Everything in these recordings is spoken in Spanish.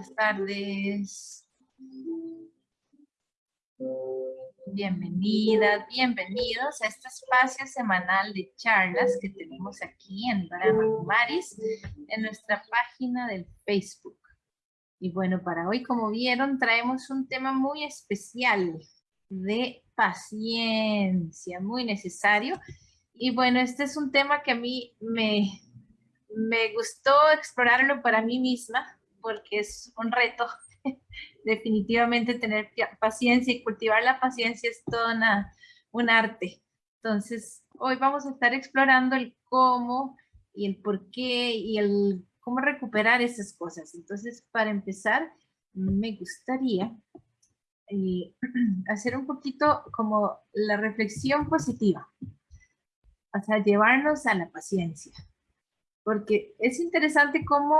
buenas tardes. Bienvenidas, bienvenidos a este espacio semanal de charlas que tenemos aquí en Barama Maris, en nuestra página del Facebook. Y bueno, para hoy, como vieron, traemos un tema muy especial de paciencia, muy necesario. Y bueno, este es un tema que a mí me, me gustó explorarlo para mí misma, porque es un reto. Definitivamente tener paciencia y cultivar la paciencia es todo un arte. Entonces, hoy vamos a estar explorando el cómo y el por qué y el cómo recuperar esas cosas. Entonces, para empezar, me gustaría eh, hacer un poquito como la reflexión positiva. O sea, llevarnos a la paciencia. Porque es interesante cómo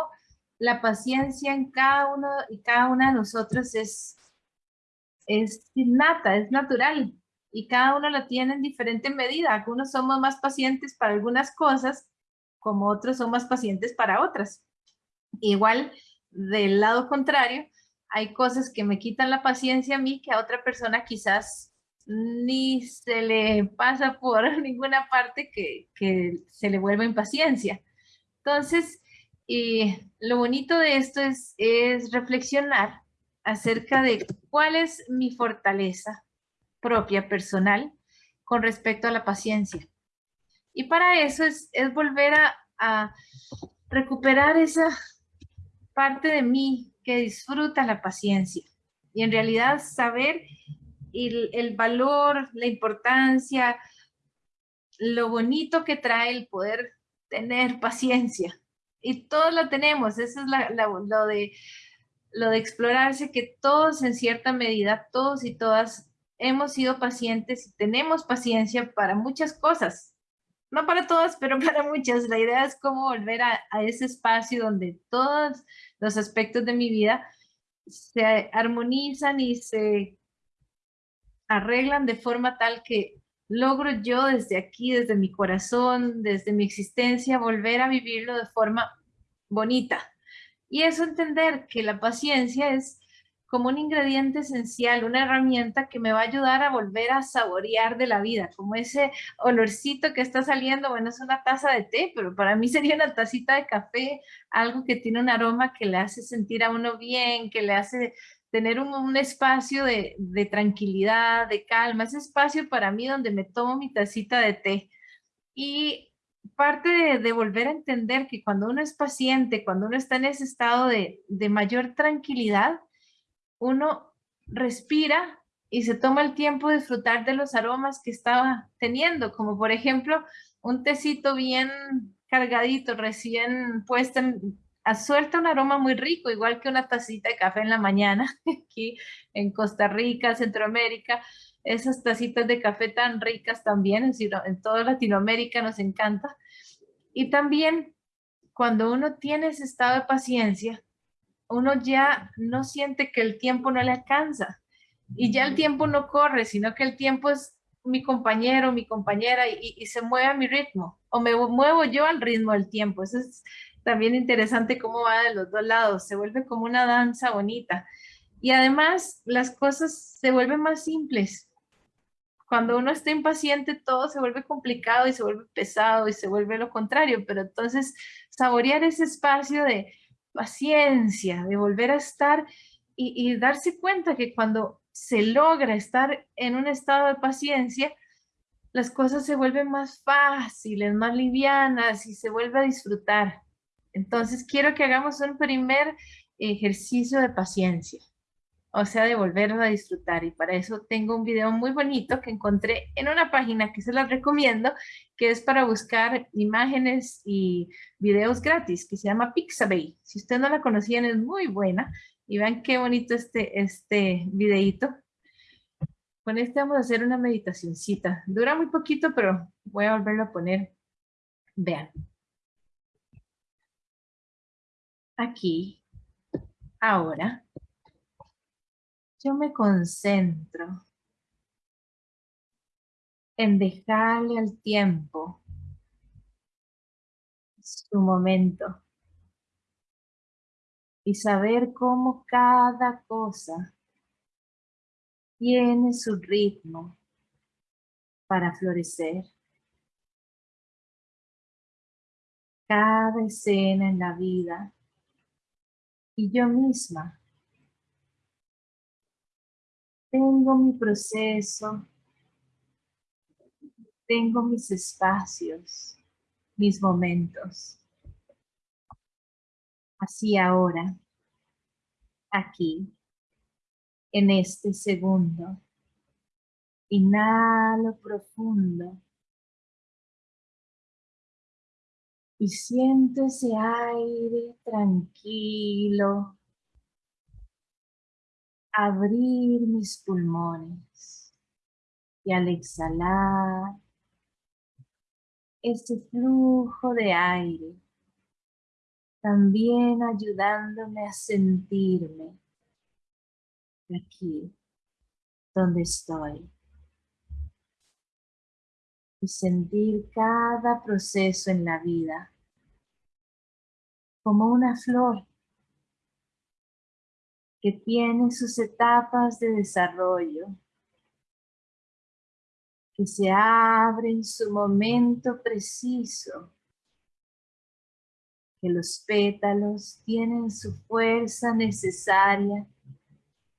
la paciencia en cada uno y cada una de nosotros es, es innata, es natural. Y cada uno la tiene en diferente medida. Algunos somos más pacientes para algunas cosas, como otros son más pacientes para otras. Igual, del lado contrario, hay cosas que me quitan la paciencia a mí que a otra persona quizás ni se le pasa por ninguna parte que, que se le vuelva impaciencia. Entonces, lo bonito de esto es, reflexionar acerca de cuál es mi fortaleza propia, personal, con respecto a la paciencia. Y para eso es, volver a, recuperar esa parte de mí que disfruta la paciencia. Y en realidad saber el valor, la importancia, lo bonito que trae el poder tener paciencia. Y todos lo tenemos, eso es lo, de, lo de explorarse, que todos en cierta medida, todos y todas hemos sido pacientes y tenemos paciencia para muchas cosas. No para todas, pero para muchas. La idea es cómo volver a ese espacio donde todos los aspectos de mi vida se armonizan y se arreglan de forma tal que logro yo desde aquí, desde mi corazón, desde mi existencia, volver a vivirlo de forma bonita. Y eso entender que la paciencia es como un ingrediente esencial, una herramienta que me va a ayudar a volver a saborear de la vida, como ese olorcito que está saliendo, bueno, es una taza de té, pero para mí sería una tacita de café, algo que tiene un aroma que le hace sentir a uno bien, que le hace tener un, espacio de, tranquilidad, de calma, ese espacio para mí donde me tomo mi tacita de té. Y parte de, volver a entender que cuando uno es paciente, cuando uno está en ese estado de, de mayor tranquilidad, uno respira y se toma el tiempo de disfrutar de los aromas que estaba teniendo, como por ejemplo un tecito bien cargadito, recién puesto en, suelta un aroma muy rico, igual que una tacita de café en la mañana, aquí en Costa Rica, Centroamérica, esas tacitas de café tan ricas también, en, en toda Latinoamérica nos encanta. Y también cuando uno tiene ese estado de paciencia, uno ya no siente que el tiempo no le alcanza y ya el tiempo no corre, sino que el tiempo es mi compañero, mi compañera y, y se mueve a mi ritmo o me muevo yo al ritmo del tiempo. Eso es también interesante cómo va de los dos lados, se vuelve como una danza bonita. Y además las cosas se vuelven más simples. Cuando uno está impaciente todo se vuelve complicado y se vuelve pesado y se vuelve lo contrario, pero entonces saborear ese espacio de paciencia, de volver a estar y, y darse cuenta que cuando se logra estar en un estado de paciencia, las cosas se vuelven más fáciles, más livianas y se vuelve a disfrutar. Entonces quiero que hagamos un primer ejercicio de paciencia, o sea, de volverlo a disfrutar. Y para eso tengo un video muy bonito que encontré en una página que se las recomiendo, que es para buscar imágenes y videos gratis, que se llama Pixabay. Si ustedes no la conocían, es muy buena. Y vean qué bonito este, este videito. Con este vamos a hacer una meditacioncita. Dura muy poquito, pero voy a volverlo a poner. Vean. Aquí, ahora, yo me concentro en dejarle al tiempo su momento y saber cómo cada cosa tiene su ritmo para florecer. Cada escena en la vida y yo misma tengo mi proceso, tengo mis espacios, mis momentos. Así ahora, aquí, en este segundo, inhalo profundo y siento ese aire tranquilo abrir mis pulmones y al exhalar ese flujo de aire también ayudándome a sentirme aquí donde estoy y sentir cada proceso en la vida como una flor que tiene sus etapas de desarrollo, que se abre en su momento preciso, que los pétalos tienen su fuerza necesaria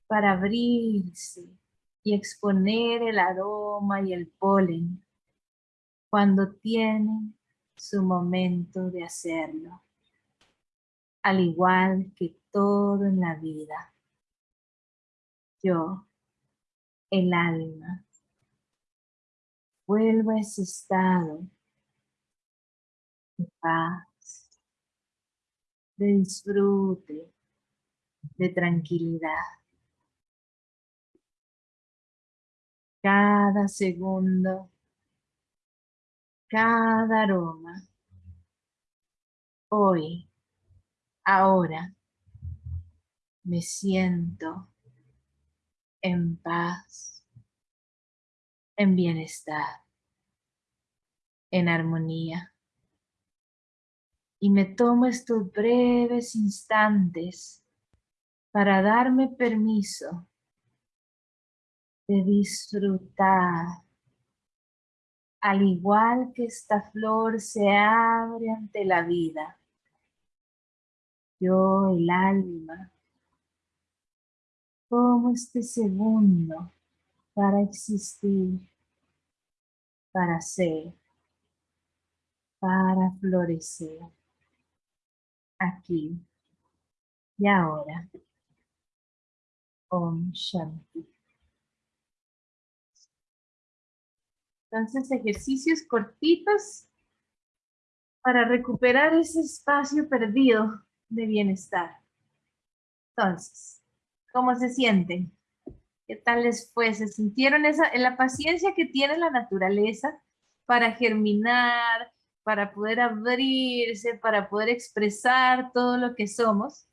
para abrirse y exponer el aroma y el polen cuando tienen su momento de hacerlo, al igual que todo en la vida yo, el alma, vuelvo a ese estado de paz, de disfrute, de tranquilidad. Cada segundo, cada aroma, hoy, ahora, me siento en paz, en bienestar, en armonía. Y me tomo estos breves instantes para darme permiso de disfrutar al igual que esta flor se abre ante la vida. Yo, el alma, como este segundo para existir, para ser, para florecer, aquí y ahora. Om Shanti. Entonces, ejercicios cortitos para recuperar ese espacio perdido de bienestar. Entonces, ¿Cómo se sienten? ¿Qué tal les fue? ¿Se sintieron esa, en la paciencia que tiene la naturaleza para germinar, para poder abrirse, para poder expresar todo lo que somos?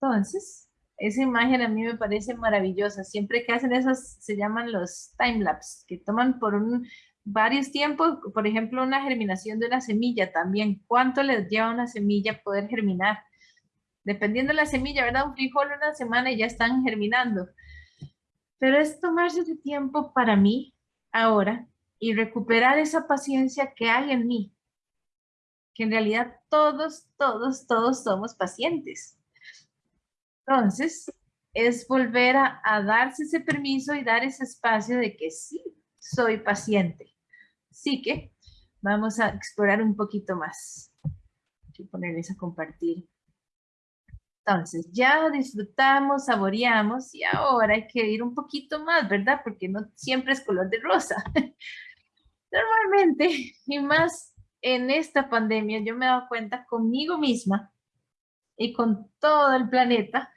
Entonces, esa imagen a mí me parece maravillosa. Siempre que hacen esas, se llaman los timelapse, que toman por un, varios tiempos, por ejemplo, una germinación de una semilla también. ¿Cuánto les lleva una semilla poder germinar? dependiendo de la semilla, ¿verdad? Un frijol una semana y ya están germinando. Pero es tomarse ese tiempo para mí ahora y recuperar esa paciencia que hay en mí. Que en realidad todos, todos, todos somos pacientes. Entonces, es volver a, a darse ese permiso y dar ese espacio de que sí, soy paciente. Así que vamos a explorar un poquito más. Voy ponerles a compartir. Entonces, ya disfrutamos, saboreamos y ahora hay que ir un poquito más, ¿verdad? Porque no siempre es color de rosa. Normalmente, y más en esta pandemia, yo me he dado cuenta conmigo misma y con todo el planeta,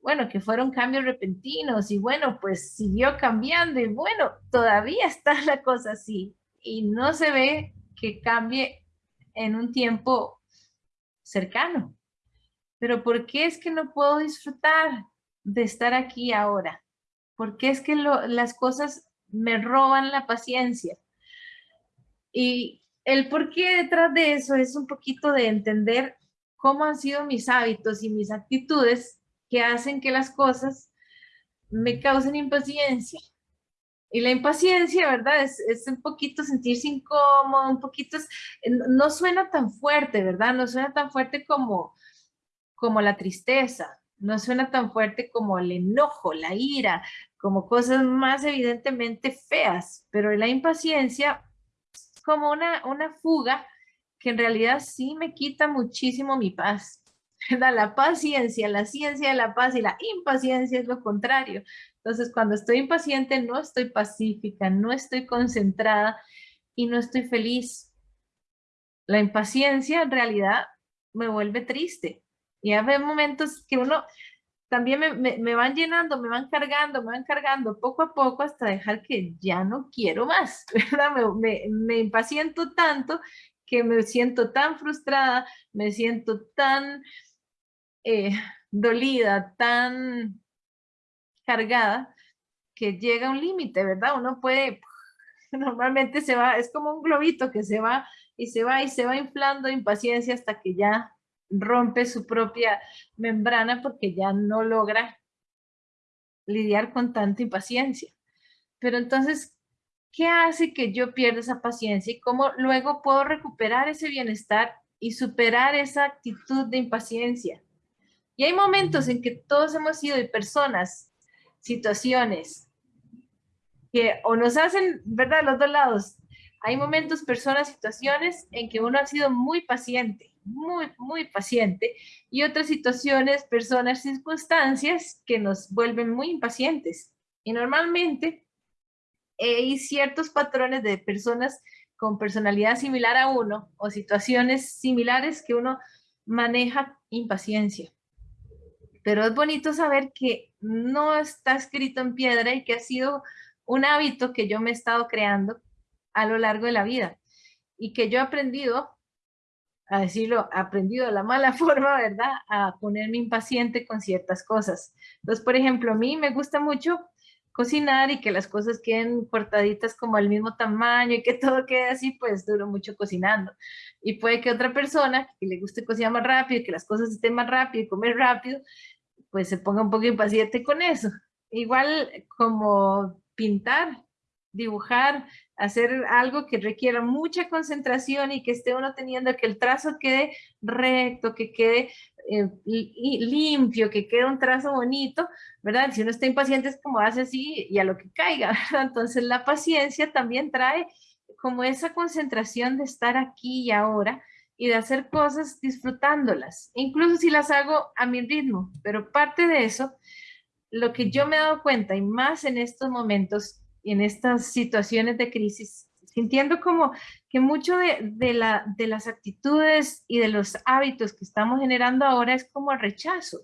bueno, que fueron cambios repentinos y bueno, pues siguió cambiando y bueno, todavía está la cosa así y no se ve que cambie en un tiempo cercano. Pero ¿por qué es que no puedo disfrutar de estar aquí ahora? ¿Por qué es que las cosas me roban la paciencia? Y el por qué detrás de eso es un poquito de entender cómo han sido mis hábitos y mis actitudes que hacen que las cosas me causen impaciencia. Y la impaciencia, ¿verdad? Es, un poquito sentirse incómodo, un poquito, no suena tan fuerte, ¿verdad? No suena tan fuerte como, como la tristeza, no suena tan fuerte como el enojo, la ira, como cosas más evidentemente feas, pero la impaciencia es como una, una fuga que en realidad sí me quita muchísimo mi paz. La paciencia, la ciencia de la paz y la impaciencia es lo contrario. Entonces, cuando estoy impaciente, no estoy pacífica, no estoy concentrada y no estoy feliz. La impaciencia en realidad me vuelve triste. Y hay momentos que uno también me, van llenando, me van cargando, me van cargando poco a poco hasta dejar que ya no quiero más. Me, me impaciento tanto que me siento tan frustrada, me siento tan eh, dolida, tan cargada, que llega un límite, ¿verdad? Uno puede, normalmente se va, es como un globito que se va y se va y se va inflando impaciencia hasta que ya rompe su propia membrana porque ya no logra lidiar con tanta impaciencia. Pero entonces, ¿qué hace que yo pierda esa paciencia y cómo luego puedo recuperar ese bienestar y superar esa actitud de impaciencia? Y hay momentos en que todos hemos sido de personas, situaciones, que o nos hacen, ¿verdad? Los dos lados. Hay momentos, personas, situaciones en que uno ha sido muy paciente, muy, muy paciente, y otras situaciones, personas, circunstancias que nos vuelven muy impacientes. Y normalmente hay ciertos patrones de personas con personalidad similar a uno o situaciones similares que uno maneja impaciencia pero es bonito saber que no está escrito en piedra y que ha sido un hábito que yo me he estado creando a lo largo de la vida y que yo he aprendido, a decirlo, aprendido de la mala forma, ¿verdad? A ponerme impaciente con ciertas cosas. Entonces, por ejemplo, a mí me gusta mucho cocinar y que las cosas queden cortaditas como al mismo tamaño y que todo quede así, pues duro mucho cocinando. Y puede que otra persona que le guste cocinar más rápido, que las cosas estén más rápido y comer rápido, pues se ponga un poco impaciente con eso. Igual como pintar, dibujar, hacer algo que requiera mucha concentración y que esté uno teniendo que el trazo quede recto, que quede eh, limpio, que quede un trazo bonito, ¿verdad? Si uno está impaciente es como hace así y a lo que caiga, Entonces la paciencia también trae como esa concentración de estar aquí y ahora y de hacer cosas disfrutándolas, incluso si las hago a mi ritmo, pero parte de eso, lo que yo me he dado cuenta, y más en estos momentos, y en estas situaciones de crisis, sintiendo como que mucho de, de, la, de las actitudes y de los hábitos que estamos generando ahora es como el rechazo,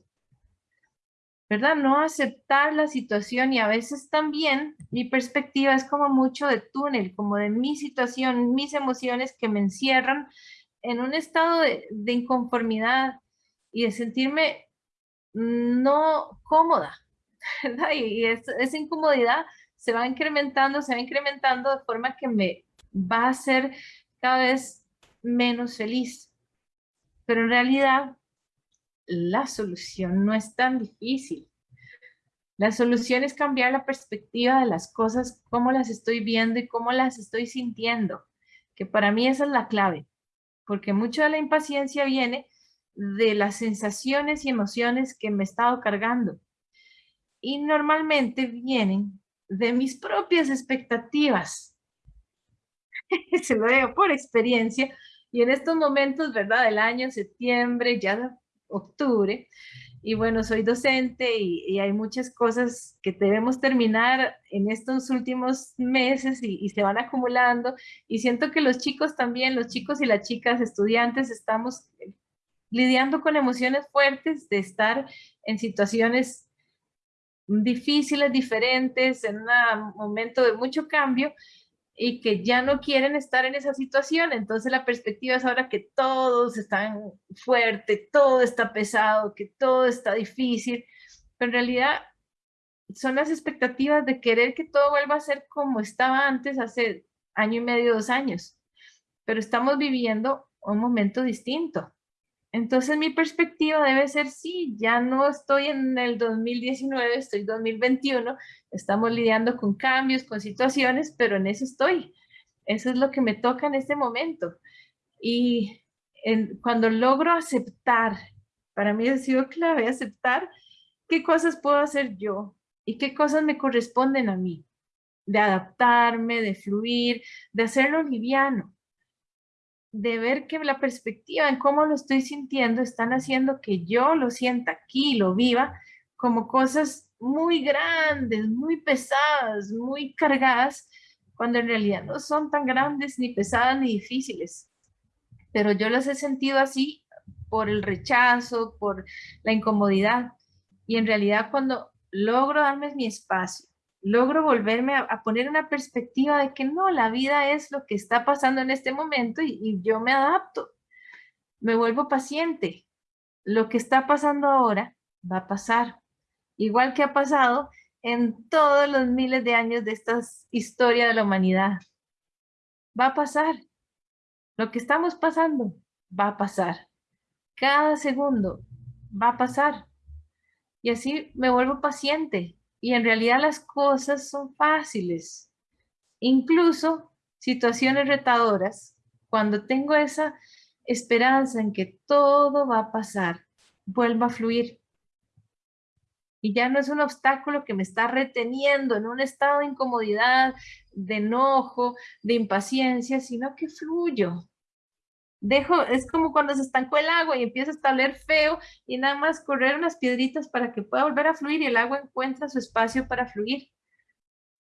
¿verdad? No aceptar la situación y a veces también mi perspectiva es como mucho de túnel, como de mi situación, mis emociones que me encierran en un estado de, inconformidad y de sentirme no cómoda, ¿verdad? Y, esa incomodidad se va incrementando, se va incrementando de forma que me va a hacer cada vez menos feliz. Pero en realidad, la solución no es tan difícil. La solución es cambiar la perspectiva de las cosas, cómo las estoy viendo y cómo las estoy sintiendo, que para mí esa es la clave porque mucho de la impaciencia viene de las sensaciones y emociones que me he estado cargando. Y normalmente vienen de mis propias expectativas. Se lo digo por experiencia. Y en estos momentos, ¿verdad? Del año, septiembre, ya octubre, y bueno, soy docente y, hay muchas cosas que debemos terminar en estos últimos meses y, se van acumulando. Y siento que los chicos también, los chicos y las chicas estudiantes, estamos lidiando con emociones fuertes de estar en situaciones difíciles, diferentes, en un momento de mucho cambio y que ya no quieren estar en esa situación. Entonces la perspectiva es ahora que todos están fuerte, todo está pesado, que todo está difícil, pero en realidad son las expectativas de querer que todo vuelva a ser como estaba antes hace año y medio, dos años. Pero estamos viviendo un momento distinto. Entonces mi perspectiva debe ser, sí, ya no estoy en el 2019, estoy en 2021, estamos lidiando con cambios, con situaciones, pero en eso estoy. Eso es lo que me toca en este momento. Y cuando logro aceptar, para mí ha sido clave aceptar qué cosas puedo hacer yo y qué cosas me corresponden a mí, de adaptarme, de fluir, de hacerlo liviano de ver que la perspectiva en cómo lo estoy sintiendo están haciendo que yo lo sienta aquí, lo viva, como cosas muy grandes, muy pesadas, muy cargadas, cuando en realidad no son tan grandes, ni pesadas, ni difíciles. Pero yo las he sentido así por el rechazo, por la incomodidad. Y en realidad cuando logro darme mi espacio, logro volverme a, poner una perspectiva de que no, la vida es lo que está pasando en este momento y, yo me adapto, me vuelvo paciente. Lo que está pasando ahora va a pasar, igual que ha pasado en todos los miles de años de esta historia de la humanidad. Va a pasar. Lo que estamos pasando va a pasar. Cada segundo va a pasar. Y así me vuelvo paciente, y en realidad las cosas son fáciles. Incluso situaciones retadoras, cuando tengo esa esperanza en que todo va a pasar, vuelva a fluir. Y ya no es un obstáculo que me está reteniendo en un estado de incomodidad, de enojo, de impaciencia, sino que fluyo dejo, es como cuando se estancó el agua y empieza a estar feo y nada más correr unas piedritas para que pueda volver a fluir y el agua encuentra su espacio para fluir.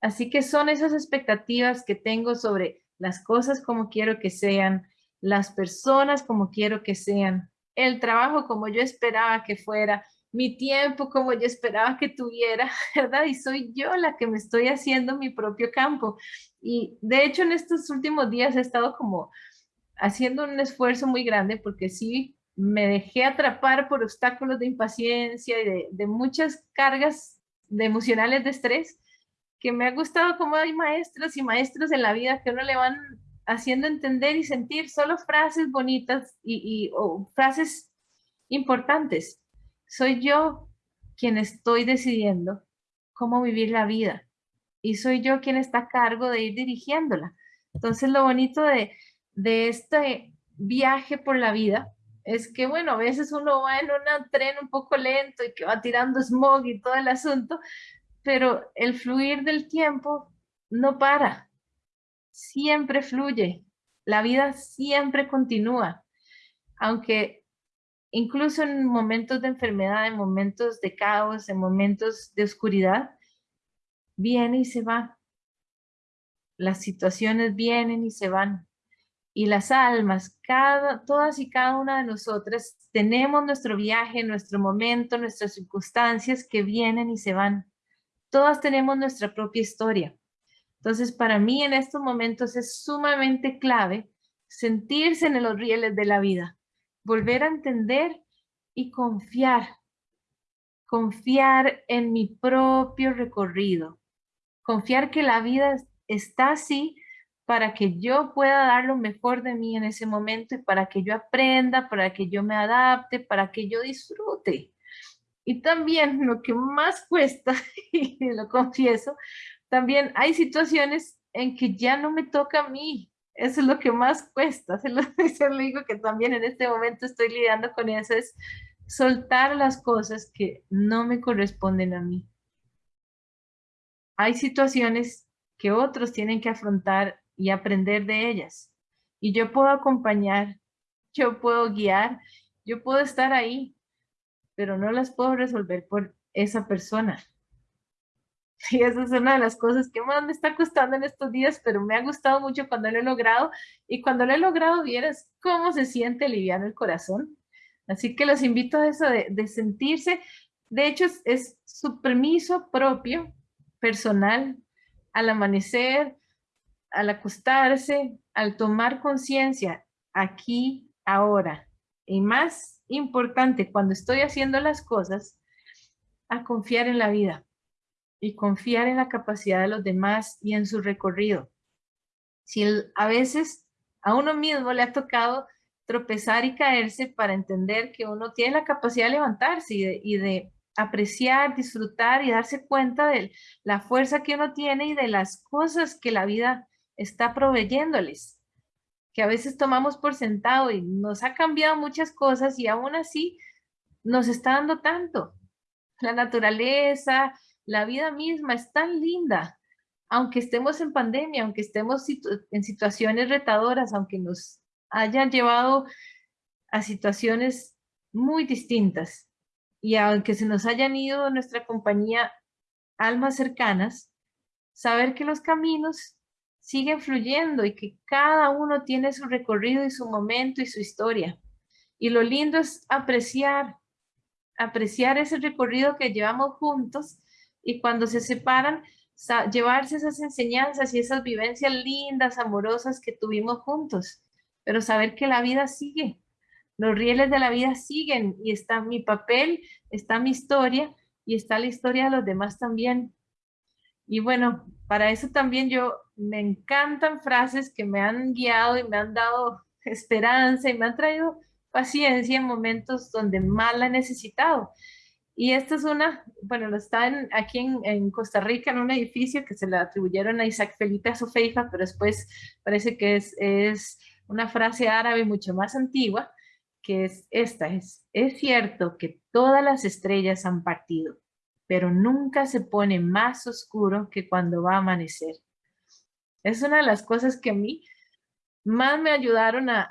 Así que son esas expectativas que tengo sobre las cosas como quiero que sean, las personas como quiero que sean, el trabajo como yo esperaba que fuera, mi tiempo como yo esperaba que tuviera, ¿verdad? Y soy yo la que me estoy haciendo mi propio campo. Y de hecho en estos últimos días he estado como haciendo un esfuerzo muy grande porque sí me dejé atrapar por obstáculos de impaciencia y de, muchas cargas de emocionales de estrés que me ha gustado como hay maestros y maestros en la vida que uno le van haciendo entender y sentir solo frases bonitas y, o frases importantes. Soy yo quien estoy decidiendo cómo vivir la vida y soy yo quien está a cargo de ir dirigiéndola. Entonces lo bonito de, de este viaje por la vida es que, bueno, a veces uno va en un tren un poco lento y que va tirando smog y todo el asunto, pero el fluir del tiempo no para, siempre fluye, la vida siempre continúa, aunque incluso en momentos de enfermedad, en momentos de caos, en momentos de oscuridad, viene y se va. Las situaciones vienen y se van y las almas, cada, todas y cada una de nosotras, tenemos nuestro viaje, nuestro momento, nuestras circunstancias que vienen y se van. Todas tenemos nuestra propia historia. Entonces, para mí en estos momentos es sumamente clave sentirse en los rieles de la vida, volver a entender y confiar, confiar en mi propio recorrido, confiar que la vida está así para que yo pueda dar lo mejor de mí en ese momento y para que yo aprenda, para que yo me adapte, para que yo disfrute. Y también lo que más cuesta, y lo confieso, también hay situaciones en que ya no me toca a mí. Eso es lo que más cuesta. Se lo, se lo digo que también en este momento estoy lidiando con eso, es soltar las cosas que no me corresponden a mí. Hay situaciones que otros tienen que afrontar y aprender de ellas. Y yo puedo acompañar, yo puedo guiar, yo puedo estar ahí, pero no las puedo resolver por esa persona. Y esa es una de las cosas que me está costando en estos días, pero me ha gustado mucho cuando lo he logrado. Y cuando lo he logrado, vieras cómo se siente liviano el corazón. Así que los invito a eso de, sentirse. De hecho, es su permiso propio, personal, al amanecer, al acostarse, al tomar conciencia aquí, ahora, y más importante, cuando estoy haciendo las cosas, a confiar en la vida y confiar en la capacidad de los demás y en su recorrido. Si a veces a uno mismo le ha tocado tropezar y caerse para entender que uno tiene la capacidad de levantarse y de, apreciar, disfrutar y darse cuenta de la fuerza que uno tiene y de las cosas que la vida está proveyéndoles, que a veces tomamos por sentado y nos ha cambiado muchas cosas y aún así nos está dando tanto. La naturaleza, la vida misma es tan linda, aunque estemos en pandemia, aunque estemos en situaciones retadoras, aunque nos hayan llevado a situaciones muy distintas y aunque se nos hayan ido nuestra compañía almas cercanas, saber que los caminos siguen fluyendo y que cada uno tiene su recorrido y su momento y su historia. Y lo lindo es apreciar, apreciar ese recorrido que llevamos juntos y cuando se separan, llevarse esas enseñanzas y esas vivencias lindas, amorosas que tuvimos juntos, pero saber que la vida sigue, los rieles de la vida siguen y está mi papel, está mi historia y está la historia de los demás también. Y bueno, para eso también yo me encantan frases que me han guiado y me han dado esperanza y me han traído paciencia en momentos donde más la he necesitado. Y esta es una, bueno, lo está aquí en, Costa Rica en un edificio que se le atribuyeron a Isaac Felipe Azofeifa, pero después parece que es, es una frase árabe mucho más antigua, que es esta, es, es cierto que todas las estrellas han partido, pero nunca se pone más oscuro que cuando va a amanecer. Es una de las cosas que a mí más me ayudaron a,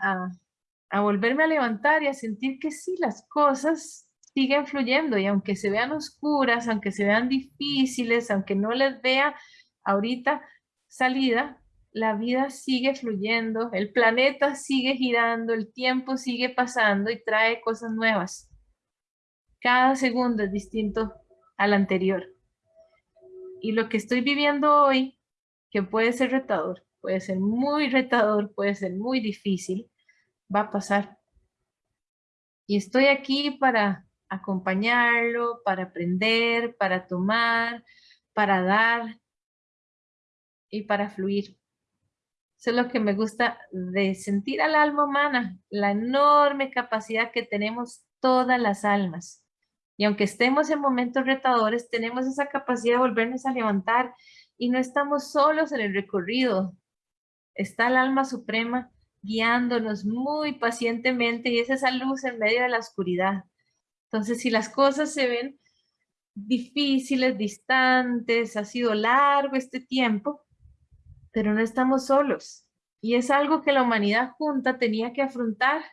a, volverme a levantar y a sentir que sí, las cosas siguen fluyendo y aunque se vean oscuras, aunque se vean difíciles, aunque no les vea ahorita salida, la vida sigue fluyendo, el planeta sigue girando, el tiempo sigue pasando y trae cosas nuevas. Cada segundo es distinto al anterior. Y lo que estoy viviendo hoy, que puede ser retador, puede ser muy retador, puede ser muy difícil, va a pasar. Y estoy aquí para acompañarlo, para aprender, para tomar, para dar y para fluir. Eso es lo que me gusta de sentir al alma humana, la enorme capacidad que tenemos todas las almas. Y aunque estemos en momentos retadores, tenemos esa capacidad de volvernos a levantar y no estamos solos en el recorrido. Está el alma suprema guiándonos muy pacientemente y es esa luz en medio de la oscuridad. Entonces, si las cosas se ven difíciles, distantes, ha sido largo este tiempo, pero no estamos solos. Y es algo que la humanidad junta tenía que afrontar.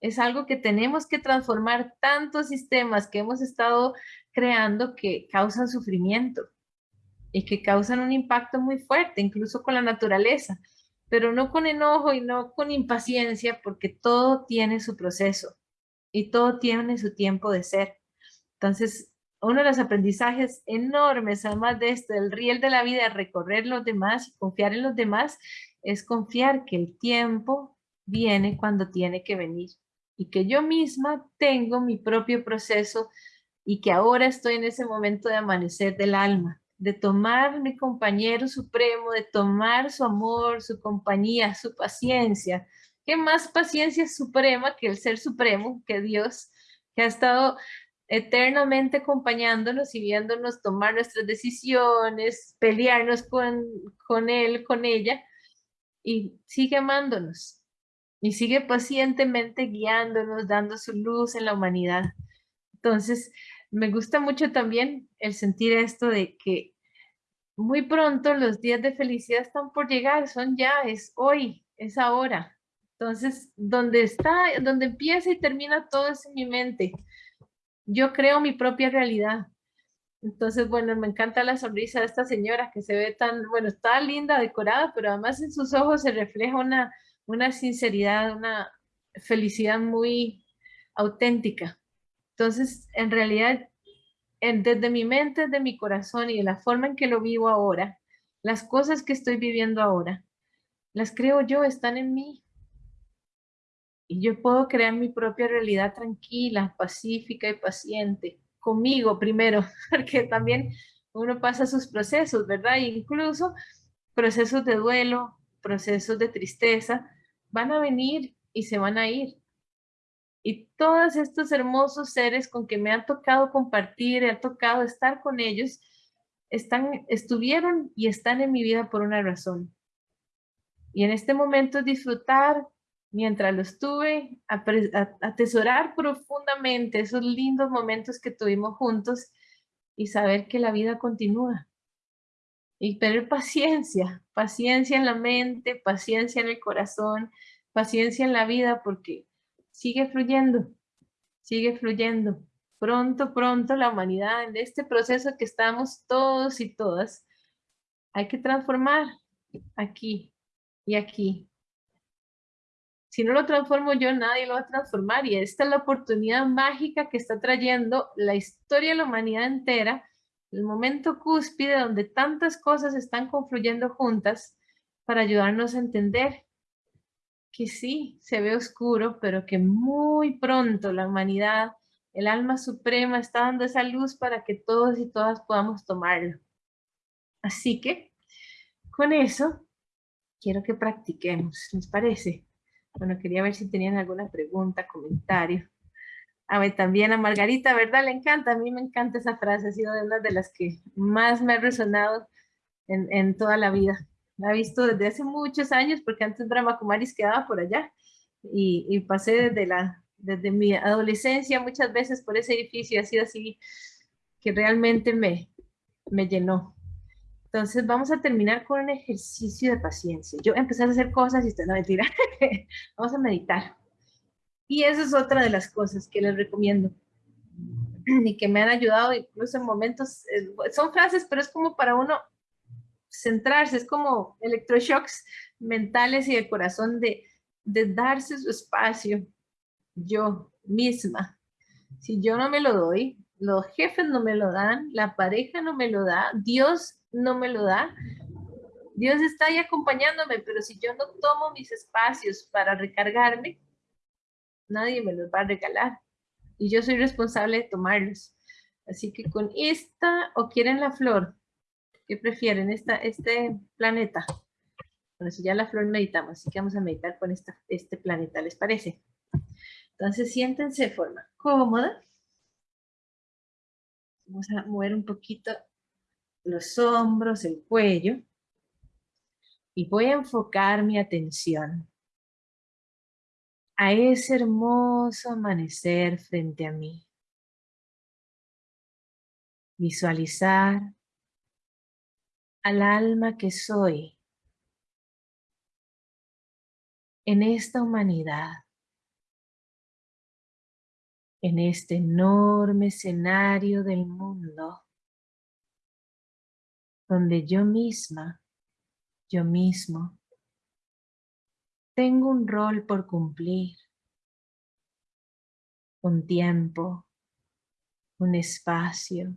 Es algo que tenemos que transformar tantos sistemas que hemos estado creando que causan sufrimiento y que causan un impacto muy fuerte, incluso con la naturaleza, pero no con enojo y no con impaciencia, porque todo tiene su proceso y todo tiene su tiempo de ser. Entonces, uno de los aprendizajes enormes, además de esto, el riel de la vida, recorrer los demás y confiar en los demás, es confiar que el tiempo viene cuando tiene que venir y que yo misma tengo mi propio proceso y que ahora estoy en ese momento de amanecer del alma, de tomar mi compañero supremo, de tomar su amor, su compañía, su paciencia, ¿Qué más paciencia suprema que el ser supremo, que Dios, que ha estado eternamente acompañándonos y viéndonos tomar nuestras decisiones, pelearnos con, con Él, con ella, y sigue amándonos, y sigue pacientemente guiándonos, dando su luz en la humanidad. Entonces, me gusta mucho también el sentir esto de que muy pronto los días de felicidad están por llegar, son ya, es hoy, es ahora. Entonces, donde está, donde empieza y termina todo es en mi mente. Yo creo mi propia realidad. Entonces, bueno, me encanta la sonrisa de esta señora que se ve tan, bueno, está linda, decorada, pero además en sus ojos se refleja una, una sinceridad, una felicidad muy auténtica. Entonces, en realidad, desde mi mente, desde mi corazón y de la forma en que lo vivo ahora, las cosas que estoy viviendo ahora, las creo yo, están en mí y yo puedo crear mi propia realidad tranquila, pacífica y paciente, conmigo primero, porque también uno pasa sus procesos, ¿verdad? incluso procesos de duelo, procesos de tristeza, van a venir y se van a ir. Y todos estos hermosos seres con que me han tocado compartir, ha tocado estar con ellos, están, estuvieron y están en mi vida por una razón. Y en este momento disfrutar mientras lo estuve, atesorar profundamente esos lindos momentos que tuvimos juntos y saber que la vida continúa. Y tener paciencia, paciencia en la mente, paciencia en el corazón, paciencia en la vida, porque sigue fluyendo, sigue fluyendo. Pronto, pronto la humanidad, en este proceso que estamos todos y todas, hay que transformar aquí y aquí. Si no lo transformo yo, nadie lo va a transformar. Y esta es la oportunidad mágica que está trayendo la historia de la humanidad entera, el momento cúspide donde tantas cosas están confluyendo juntas para ayudarnos a entender que sí, se ve oscuro, pero que muy pronto la humanidad, el alma suprema, está dando esa luz para que todos y todas podamos tomarlo. Así que, con eso, quiero que practiquemos, ¿les parece? Bueno, quería ver si tenían alguna pregunta, comentario. A ver, también a Margarita, ¿verdad? Le encanta, a mí me encanta esa frase, ha sido una de las que más me ha resonado en, en toda la vida. La he visto desde hace muchos años, porque antes Brahma Kumaris quedaba por allá, y, y pasé desde, la, desde mi adolescencia muchas veces por ese edificio, ha sido así que realmente me, me llenó. Entonces vamos a terminar con un ejercicio de paciencia. Yo empecé a hacer cosas y usted no mentira. vamos a meditar. Y esa es otra de las cosas que les recomiendo y que me han ayudado incluso en momentos, eh, son frases, pero es como para uno centrarse, es como electroshocks mentales y de corazón de, de darse su espacio yo misma. Si yo no me lo doy, los jefes no me lo dan, la pareja no me lo da, Dios no me lo da. Dios está ahí acompañándome, pero si yo no tomo mis espacios para recargarme, nadie me los va a regalar. Y yo soy responsable de tomarlos. Así que con esta, o quieren la flor, ¿qué prefieren? Esta, este planeta. Bueno, si ya la flor meditamos, así que vamos a meditar con esta, este planeta, ¿les parece? Entonces siéntense de forma cómoda. Vamos a mover un poquito los hombros, el cuello. Y voy a enfocar mi atención a ese hermoso amanecer frente a mí. Visualizar al alma que soy en esta humanidad, en este enorme escenario del mundo donde yo misma, yo mismo, tengo un rol por cumplir, un tiempo, un espacio,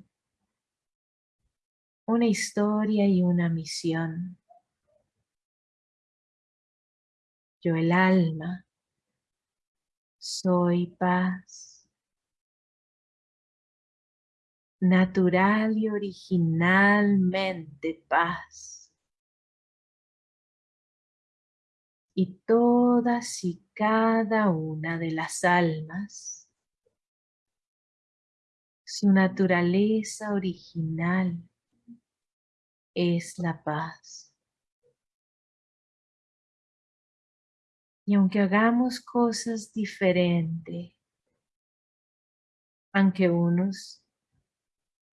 una historia y una misión. Yo el alma, soy paz. natural y originalmente paz. Y todas y cada una de las almas, su naturaleza original es la paz. Y aunque hagamos cosas diferentes, aunque unos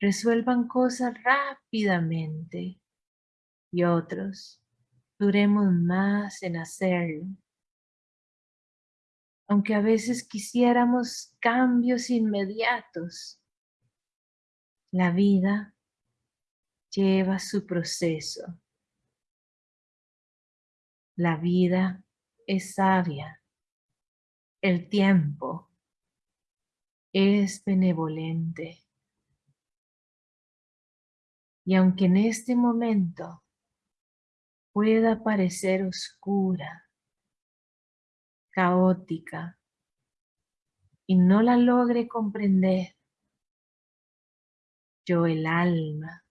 resuelvan cosas rápidamente y otros duremos más en hacerlo. Aunque a veces quisiéramos cambios inmediatos, la vida lleva su proceso. La vida es sabia. El tiempo es benevolente. Y aunque en este momento pueda parecer oscura, caótica, y no la logre comprender, yo el alma,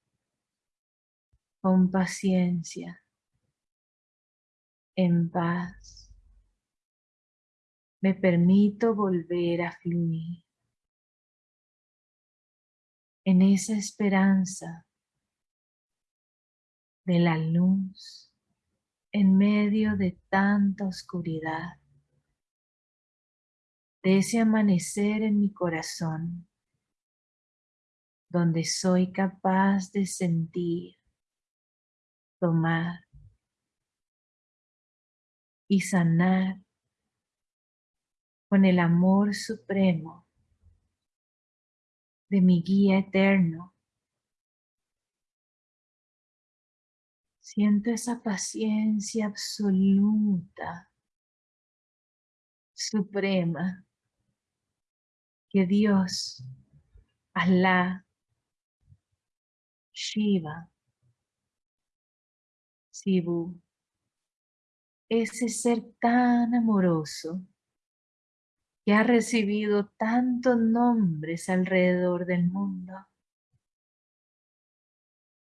con paciencia, en paz, me permito volver a fluir. En esa esperanza de la luz en medio de tanta oscuridad, de ese amanecer en mi corazón, donde soy capaz de sentir, tomar y sanar con el amor supremo de mi guía eterno. Siento esa paciencia absoluta, suprema, que Dios, Allah, Shiva, Sibu, ese ser tan amoroso que ha recibido tantos nombres alrededor del mundo,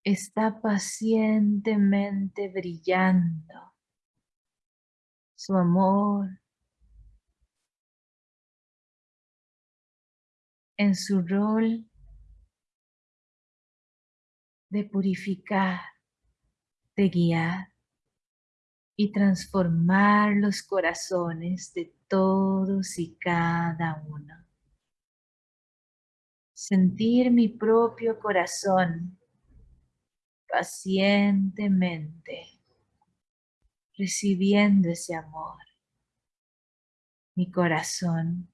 está pacientemente brillando su amor en su rol de purificar, de guiar y transformar los corazones de todos y cada uno. Sentir mi propio corazón pacientemente recibiendo ese amor. Mi corazón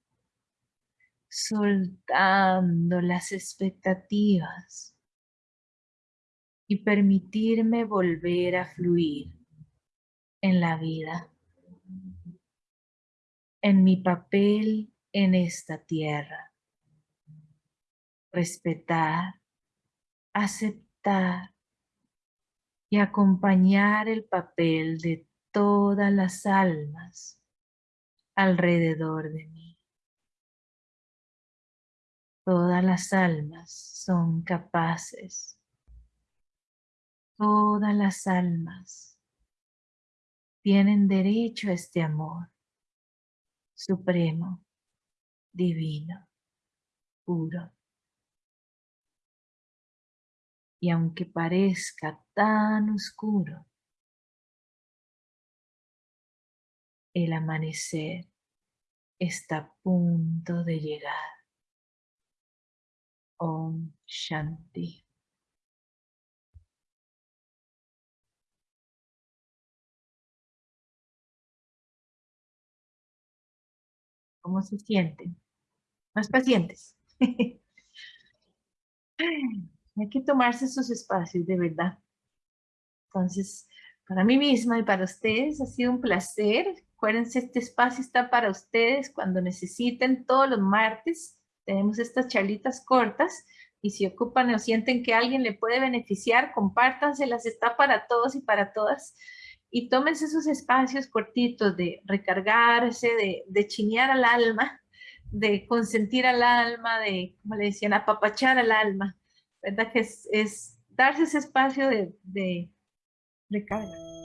soltando las expectativas y permitirme volver a fluir en la vida en mi papel en esta tierra. Respetar, aceptar y acompañar el papel de todas las almas alrededor de mí. Todas las almas son capaces. Todas las almas tienen derecho a este amor supremo, divino, puro. Y aunque parezca tan oscuro, el amanecer está a punto de llegar. Om Shanti. cómo se sienten. Más pacientes. Hay que tomarse sus espacios, de verdad. Entonces, para mí misma y para ustedes ha sido un placer. Acuérdense, este espacio está para ustedes cuando necesiten todos los martes. Tenemos estas charlitas cortas y si ocupan o sienten que alguien le puede beneficiar, compártanselas, está para todos y para todas y tómense esos espacios cortitos de recargarse, de, de chinear al alma, de consentir al alma, de, como le decían, apapachar al alma, ¿verdad? Que es, es darse ese espacio de, de recarga.